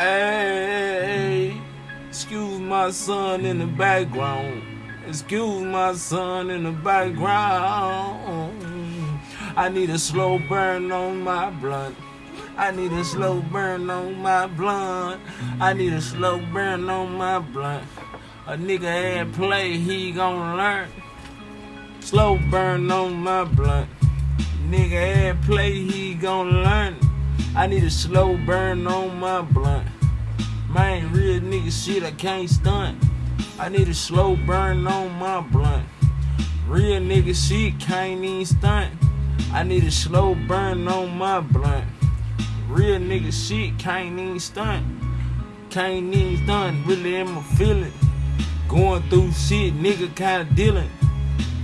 Hey, excuse my son in the background. Excuse my son in the background. I need a slow burn on my blunt. I need a slow burn on my blunt. I need a slow burn on my blunt. A nigga had play, he gon' learn. Slow burn on my blunt. Nigga had play, he gon' learn. I need a slow burn on my blunt. Man, real nigga shit, I can't stunt. I need a slow burn on my blunt. Real nigga shit, can't even stunt. I need a slow burn on my blunt. Real nigga shit, can't even stunt. Can't even stunt, really in my feeling. Going through shit, nigga kinda dealing.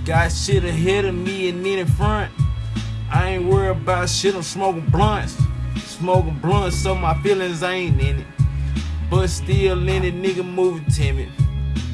Got shit ahead of me and in front. I ain't worried about shit, I'm smoking blunts. Smoking blunt, so my feelings ain't in it. But still in it, nigga moving timid.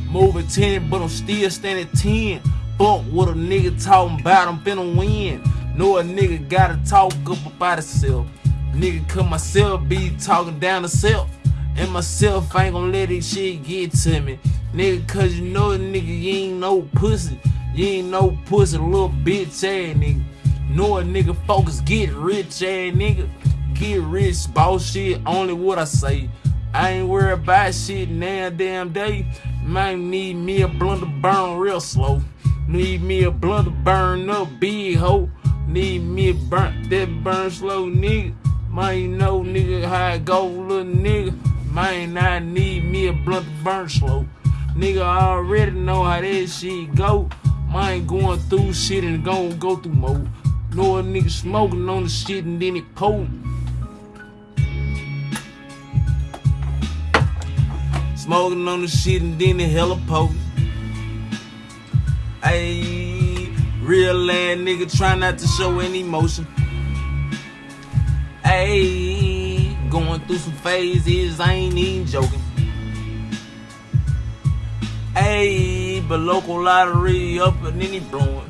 Moving timid, but I'm still standing 10. Fuck what a nigga talking about, I'm finna win. Know a nigga gotta talk up about himself. Nigga, cause myself be talking down to self. And myself ain't gonna let this shit get to me. Nigga, cause you know a nigga, you ain't no pussy. You ain't no pussy, little bitch ass nigga. Know a nigga focus, get rich ass nigga. Get rich, boss shit, only what I say. I ain't worried about shit now damn day. Might need me a blunt to burn real slow. Need me a blunt to burn up big hoe. Need me a burnt that burn slow nigga. You know nigga how I go, little nigga. Man, I need me a blunt to burn slow. Nigga I already know how that shit go. Mine going through shit and gon' go through more. Know a nigga smoking on the shit and then it potent. Smoking on the shit and then it hella potent. Ayy, real ass nigga try not to show any emotion. Ayy, going through some phases, I ain't even joking. Ayy, but local lottery up and then he blowing.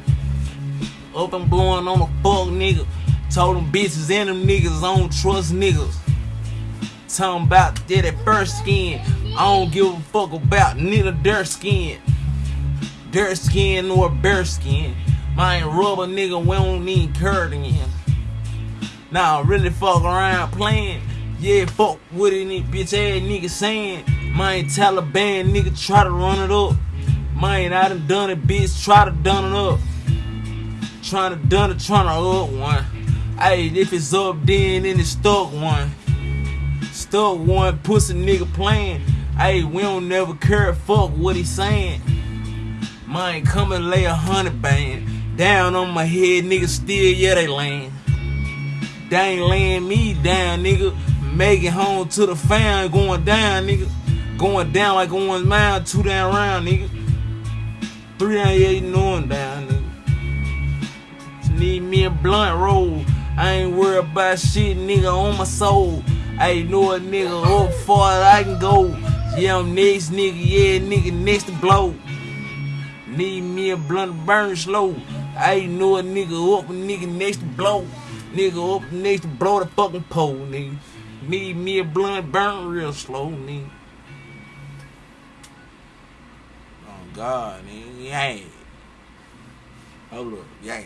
Up and blowing on a fuck nigga. Told them bitches and them niggas I don't trust niggas. Talking about that at first skin. I don't give a fuck about neither their skin. Dirt skin nor bear skin. My ain't rubber nigga, we don't need curd again. Nah, really fuck around playing. Yeah, fuck with any bitch ass nigga saying. My Taliban nigga try to run it up. Man, I done done it, bitch, try to done it up. Trying to done it, trying to up one. Hey, if it's up then, then it's stuck one. Stuck one, pussy nigga playing. Hey, we don't never care, fuck what he saying. Mine come and lay a hundred band down on my head, nigga. Still, yeah, they laying. They ain't laying me down, nigga. Making home to the fan, going down, nigga. Going down like one mile, two down round, nigga. Three down, yeah, you know I'm down, nigga. Need me a blunt roll. I ain't worried about shit, nigga, on my soul. I know a nigga up far I can go. Yeah, I'm next nigga, yeah, nigga, next to blow. Need me a blunt burn slow. I ain't know a nigga up, a nigga next to blow. Nigga up next to blow the fucking pole, nigga. Need me a blunt burn real slow, nigga. Oh God, nigga. Yeah. Hold up, yeah.